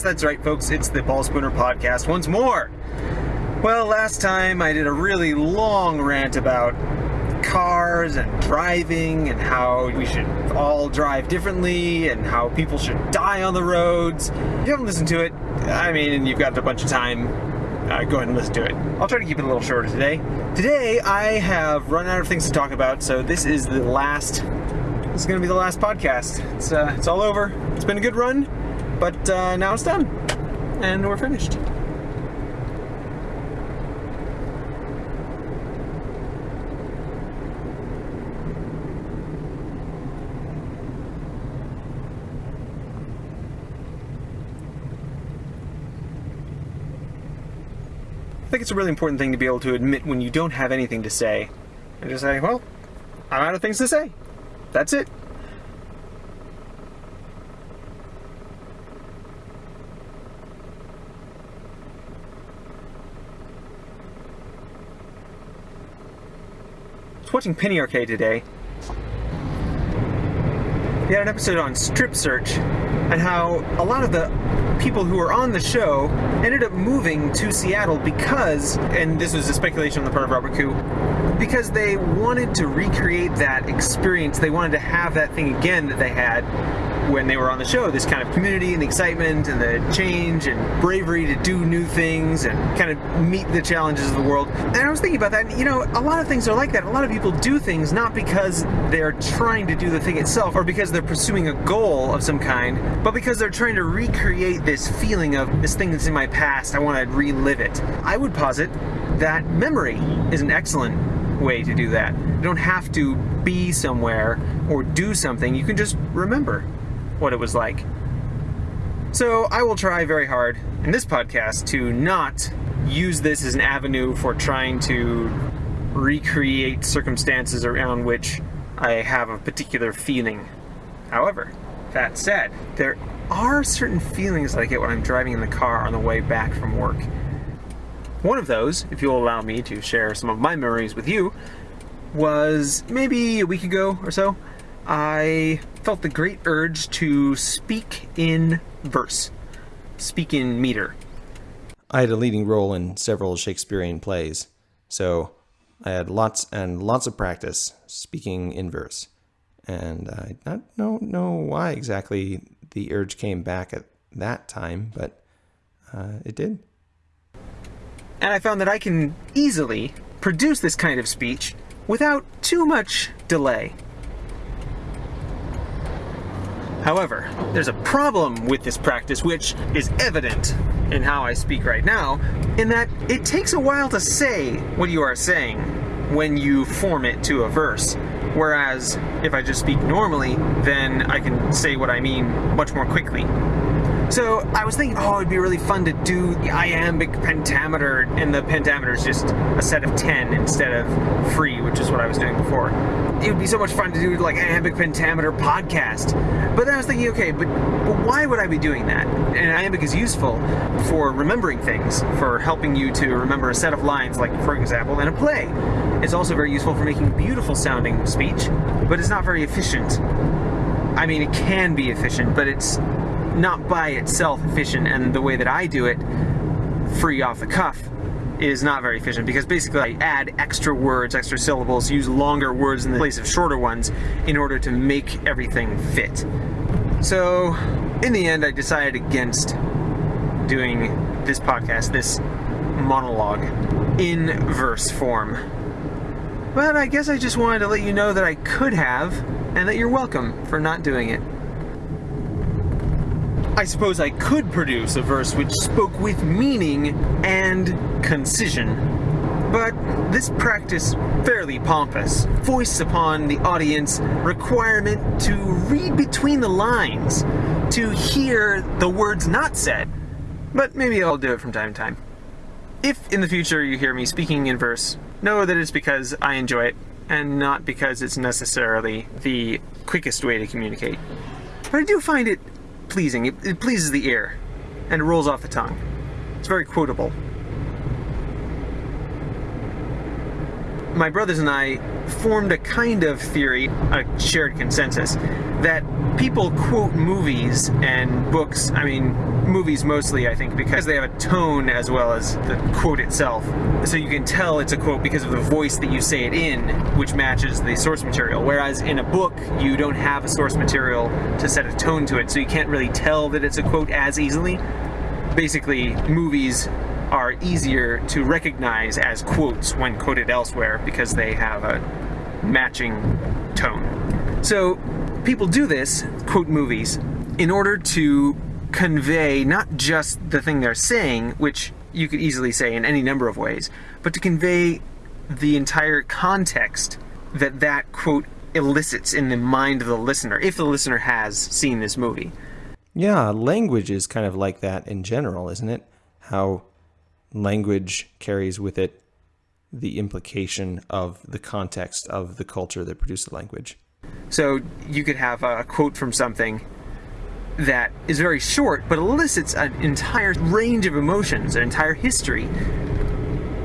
Yes, that's right, folks. It's the Paul Spooner podcast once more. Well, last time I did a really long rant about cars and driving and how we should all drive differently and how people should die on the roads. If you haven't listened to it, I mean, you've got a bunch of time, uh, go ahead and listen to it. I'll try to keep it a little shorter today. Today, I have run out of things to talk about, so this is the last. This is going to be the last podcast. It's uh, it's all over. It's been a good run, but uh, now it's done, and we're finished. I think it's a really important thing to be able to admit when you don't have anything to say. And just say, well, I'm out of things to say. That's it. Was watching Penny Arcade today. They had an episode on strip search and how a lot of the people who were on the show ended up moving to Seattle because, and this was a speculation on the part of Robert Khoo, because they wanted to recreate that experience. They wanted to have that thing again that they had when they were on the show this kind of community and the excitement and the change and bravery to do new things and kind of meet the challenges of the world. And I was thinking about that, and you know, a lot of things are like that. A lot of people do things not because they're trying to do the thing itself or because they're pursuing a goal of some kind, but because they're trying to recreate this feeling of this thing that's in my past. I want to relive it. I would posit that memory is an excellent way to do that. You don't have to be somewhere or do something, you can just remember what it was like. So I will try very hard in this podcast to not use this as an avenue for trying to recreate circumstances around which I have a particular feeling. However, that said, there are certain feelings that I get when I'm driving in the car on the way back from work. One of those, if you'll allow me to share some of my memories with you, was maybe a week ago or so. I felt the great urge to speak in verse, speak in meter. I had a leading role in several Shakespearean plays, so I had lots and lots of practice speaking in verse. And I don't know, know why exactly the urge came back at that time, but uh, it did. And I found that I can easily produce this kind of speech without too much delay. However, there's a problem with this practice which is evident in how I speak right now, in that it takes a while to say what you are saying when you form it to a verse. Whereas if I just speak normally, then I can say what I mean much more quickly. So I was thinking, oh, it'd be really fun to do the iambic pentameter, and the pentameter is just a set of 10 instead of free, which is what I was doing before. It would be so much fun to do like iambic pentameter podcast. But then I was thinking, okay, but, but why would I be doing that? And iambic is useful for remembering things, for helping you to remember a set of lines, like for example, in a play. It's also very useful for making beautiful sounding speech, but it's not very efficient. I mean, it can be efficient, but it's not by itself efficient, and the way that I do it, free off the cuff, is not very efficient because basically I add extra words, extra syllables, use longer words in the place of shorter ones in order to make everything fit. So, in the end, I decided against doing this podcast, this monologue, in verse form. But I guess I just wanted to let you know that I could have, and that you're welcome for not doing it. I suppose I could produce a verse which spoke with meaning and concision. But this practice, fairly pompous, foists upon the audience requirement to read between the lines, to hear the words not said. But maybe I'll do it from time to time. If in the future you hear me speaking in verse, know that it's because I enjoy it, and not because it's necessarily the quickest way to communicate. But I do find it pleasing. It, it pleases the ear, and rolls off the tongue. It's very quotable. my brothers and I formed a kind of theory, a shared consensus, that people quote movies and books, I mean, movies mostly, I think, because they have a tone as well as the quote itself. So you can tell it's a quote because of the voice that you say it in, which matches the source material. Whereas in a book, you don't have a source material to set a tone to it, so you can't really tell that it's a quote as easily. Basically, movies are easier to recognize as quotes when quoted elsewhere because they have a matching tone. So people do this, quote movies, in order to convey not just the thing they're saying, which you could easily say in any number of ways, but to convey the entire context that that quote elicits in the mind of the listener, if the listener has seen this movie. Yeah, language is kind of like that in general, isn't it? How language carries with it the implication of the context of the culture that produced the language. So you could have a quote from something that is very short, but elicits an entire range of emotions, an entire history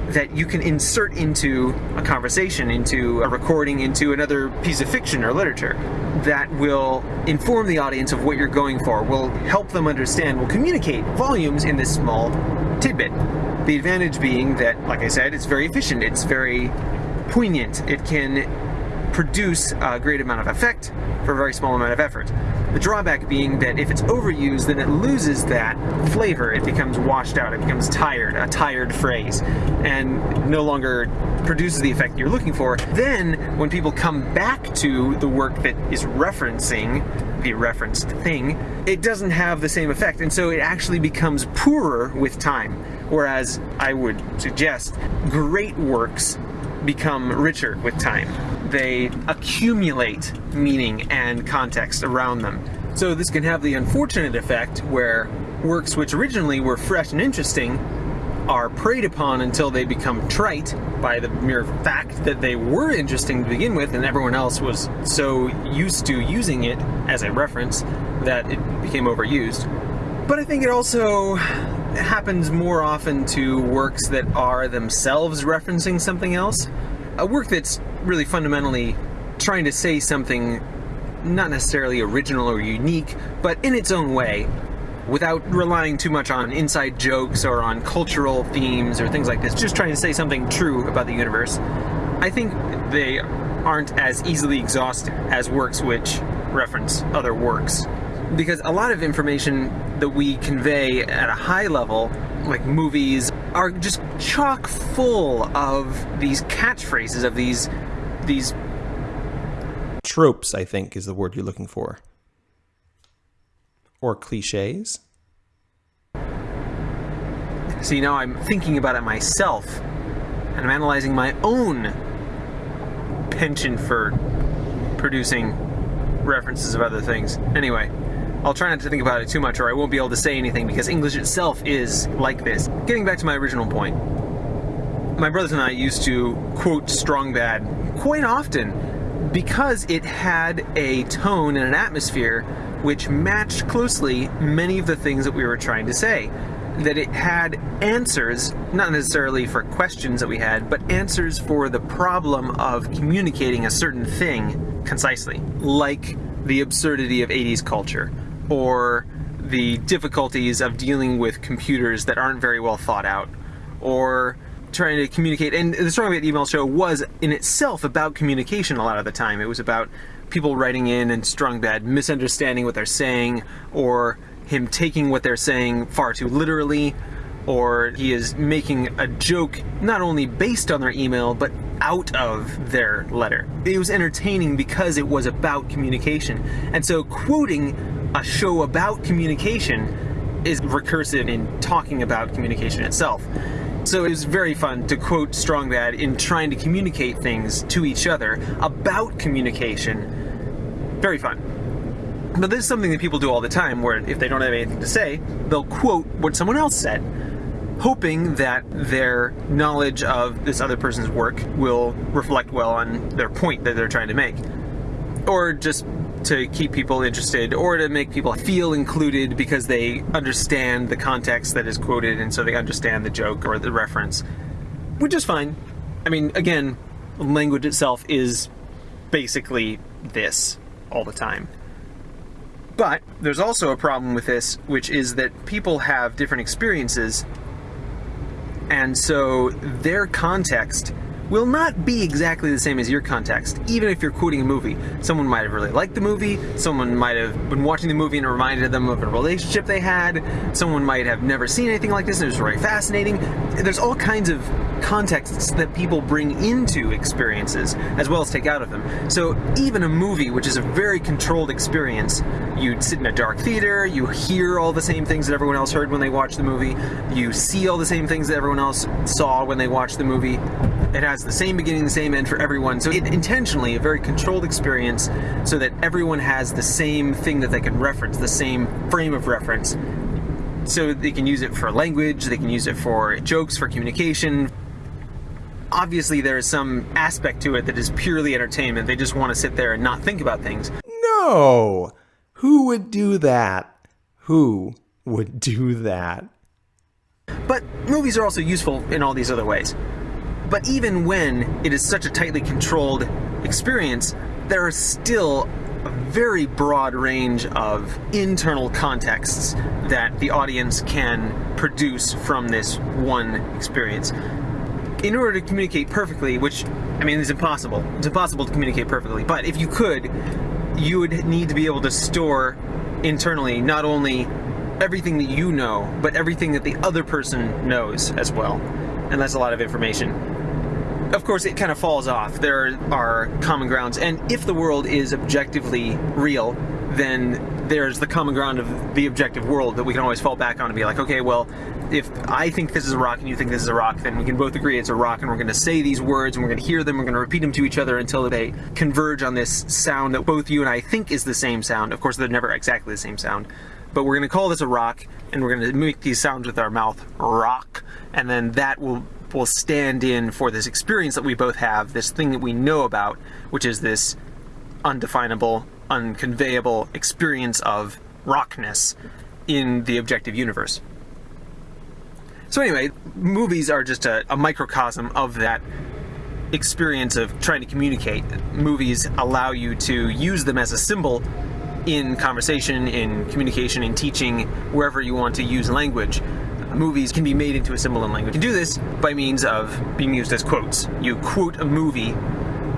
that you can insert into a conversation, into a recording, into another piece of fiction or literature that will inform the audience of what you're going for, will help them understand, will communicate volumes in this small tidbit. The advantage being that, like I said, it's very efficient, it's very poignant, it can produce a great amount of effect for a very small amount of effort. The drawback being that if it's overused, then it loses that flavor. It becomes washed out. It becomes tired, a tired phrase, and no longer produces the effect you're looking for. Then, when people come back to the work that is referencing the referenced thing, it doesn't have the same effect, and so it actually becomes poorer with time. Whereas I would suggest great works become richer with time. They accumulate meaning and context around them. So this can have the unfortunate effect where works which originally were fresh and interesting are preyed upon until they become trite by the mere fact that they were interesting to begin with and everyone else was so used to using it as a reference that it became overused. But I think it also happens more often to works that are themselves referencing something else. A work that's really fundamentally trying to say something not necessarily original or unique, but in its own way, without relying too much on inside jokes or on cultural themes or things like this, just trying to say something true about the universe. I think they aren't as easily exhausted as works which reference other works. Because a lot of information that we convey at a high level, like movies, are just chock full of these catchphrases, of these these tropes, I think is the word you're looking for. Or cliches. See, now I'm thinking about it myself, and I'm analyzing my own penchant for producing references of other things. Anyway, I'll try not to think about it too much or I won't be able to say anything because English itself is like this. Getting back to my original point. My brothers and I used to quote Strong Bad quite often because it had a tone and an atmosphere which matched closely many of the things that we were trying to say. That it had answers, not necessarily for questions that we had, but answers for the problem of communicating a certain thing concisely, like the absurdity of 80s culture, or the difficulties of dealing with computers that aren't very well thought out, or trying to communicate. And the Strong Bad Email Show was in itself about communication a lot of the time. It was about people writing in and Strong Bad misunderstanding what they're saying, or him taking what they're saying far too literally, or he is making a joke not only based on their email, but out of their letter. It was entertaining because it was about communication. And so quoting a show about communication is recursive in talking about communication itself. So it was very fun to quote Strong Bad in trying to communicate things to each other about communication. Very fun. But this is something that people do all the time where if they don't have anything to say, they'll quote what someone else said, hoping that their knowledge of this other person's work will reflect well on their point that they're trying to make. Or just to keep people interested or to make people feel included because they understand the context that is quoted and so they understand the joke or the reference, which is fine. I mean, again, language itself is basically this all the time. But there's also a problem with this, which is that people have different experiences, and so their context will not be exactly the same as your context, even if you're quoting a movie. Someone might have really liked the movie, someone might have been watching the movie and reminded them of a relationship they had, someone might have never seen anything like this and it was very fascinating. There's all kinds of contexts that people bring into experiences as well as take out of them. So even a movie, which is a very controlled experience, you sit in a dark theater, you hear all the same things that everyone else heard when they watched the movie, you see all the same things that everyone else saw when they watched the movie. It has the same beginning, the same end for everyone. So it intentionally a very controlled experience so that everyone has the same thing that they can reference, the same frame of reference. So they can use it for language, they can use it for jokes, for communication. Obviously there is some aspect to it that is purely entertainment. They just want to sit there and not think about things. No! Who would do that? Who would do that? But movies are also useful in all these other ways. But even when it is such a tightly controlled experience, there are still a very broad range of internal contexts that the audience can produce from this one experience. In order to communicate perfectly, which, I mean, is impossible. It's impossible to communicate perfectly, but if you could, you would need to be able to store internally not only everything that you know, but everything that the other person knows as well. And that's a lot of information of course, it kind of falls off. There are common grounds, and if the world is objectively real, then there's the common ground of the objective world that we can always fall back on and be like, okay, well, if I think this is a rock and you think this is a rock, then we can both agree it's a rock and we're going to say these words and we're going to hear them, we're going to repeat them to each other until they converge on this sound that both you and I think is the same sound. Of course, they're never exactly the same sound. But we're going to call this a rock and we're going to make these sounds with our mouth, rock, and then that will will stand in for this experience that we both have, this thing that we know about, which is this undefinable, unconveyable experience of rockness in the objective universe. So anyway, movies are just a, a, microcosm of that experience of trying to communicate. Movies allow you to use them as a symbol in conversation, in communication, in teaching, wherever you want to use language movies can be made into a symbol in language. You do this by means of being used as quotes. You quote a movie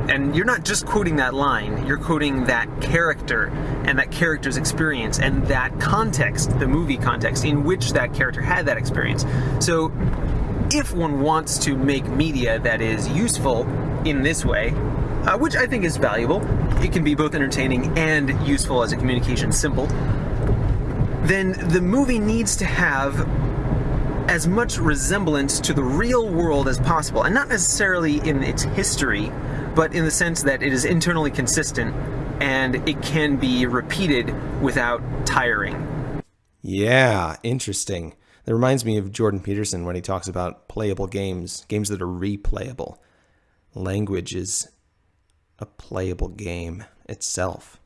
and you're not just quoting that line, you're quoting that character and that character's experience and that context, the movie context in which that character had that experience. So if one wants to make media that is useful in this way, uh, which I think is valuable, it can be both entertaining and useful as a communication symbol, then the movie needs to have as much resemblance to the real world as possible, and not necessarily in its history, but in the sense that it is internally consistent and it can be repeated without tiring. Yeah, interesting. That reminds me of Jordan Peterson when he talks about playable games, games that are replayable. Language is a playable game itself.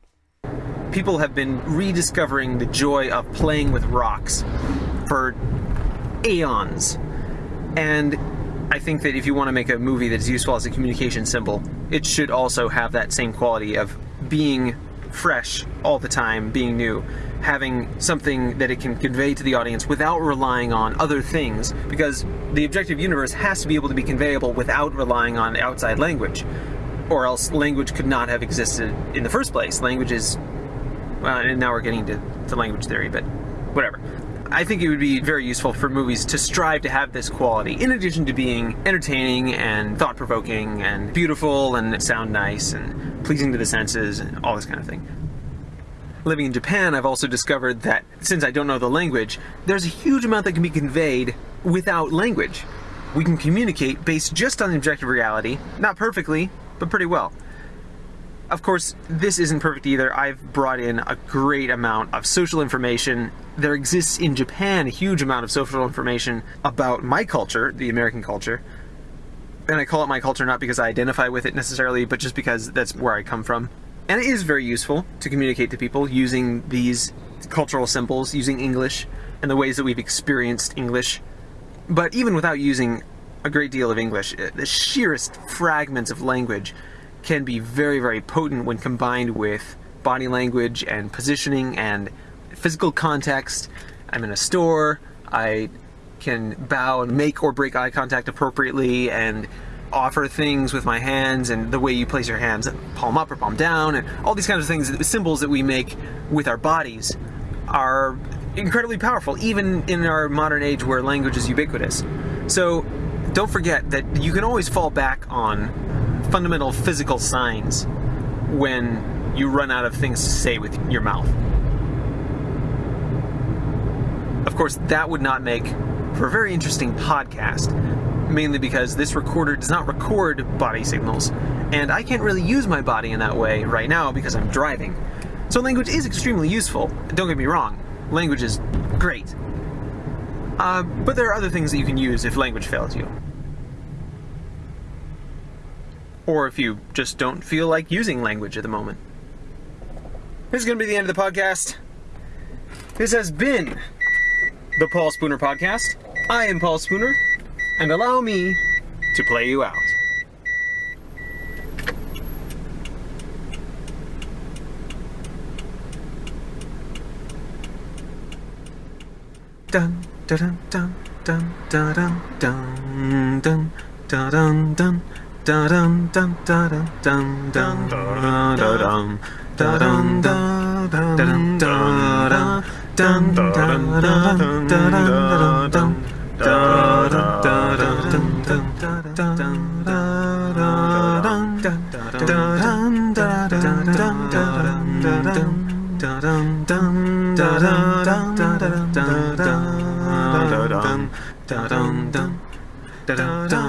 People have been rediscovering the joy of playing with rocks for aeons. And I think that if you want to make a movie that's useful as a communication symbol, it should also have that same quality of being fresh all the time, being new, having something that it can convey to the audience without relying on other things, because the objective universe has to be able to be conveyable without relying on outside language, or else language could not have existed in the first place. Language is, well, and now we're getting to, to language theory, but whatever. I think it would be very useful for movies to strive to have this quality, in addition to being entertaining and thought-provoking and beautiful and sound nice and pleasing to the senses and all this kind of thing. Living in Japan, I've also discovered that since I don't know the language, there's a huge amount that can be conveyed without language. We can communicate based just on objective reality, not perfectly, but pretty well. Of course, this isn't perfect either. I've brought in a great amount of social information. There exists in Japan a huge amount of social information about my culture, the American culture. And I call it my culture not because I identify with it necessarily, but just because that's where I come from. And it is very useful to communicate to people using these cultural symbols, using English, and the ways that we've experienced English. But even without using a great deal of English. The sheerest fragments of language can be very, very potent when combined with body language and positioning and physical context. I'm in a store, I can bow and make or break eye contact appropriately and offer things with my hands and the way you place your hands palm up or palm down and all these kinds of things symbols that we make with our bodies are incredibly powerful even in our modern age where language is ubiquitous so don't forget that you can always fall back on fundamental physical signs when you run out of things to say with your mouth of course, that would not make for a very interesting podcast, mainly because this recorder does not record body signals, and I can't really use my body in that way right now because I'm driving. So language is extremely useful. Don't get me wrong, language is great. Uh, but there are other things that you can use if language fails you. Or if you just don't feel like using language at the moment. This is going to be the end of the podcast. This has been the Paul Spooner Podcast. I am Paul Spooner, and allow me to play you out. Dun dun dun dun dun dun dun dun dun dun dun dun dun dun dun dun dun dun dun dun dun dun dun dun dun dun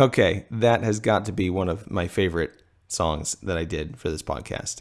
Okay, that has got to be one of my favorite songs that I did for this podcast.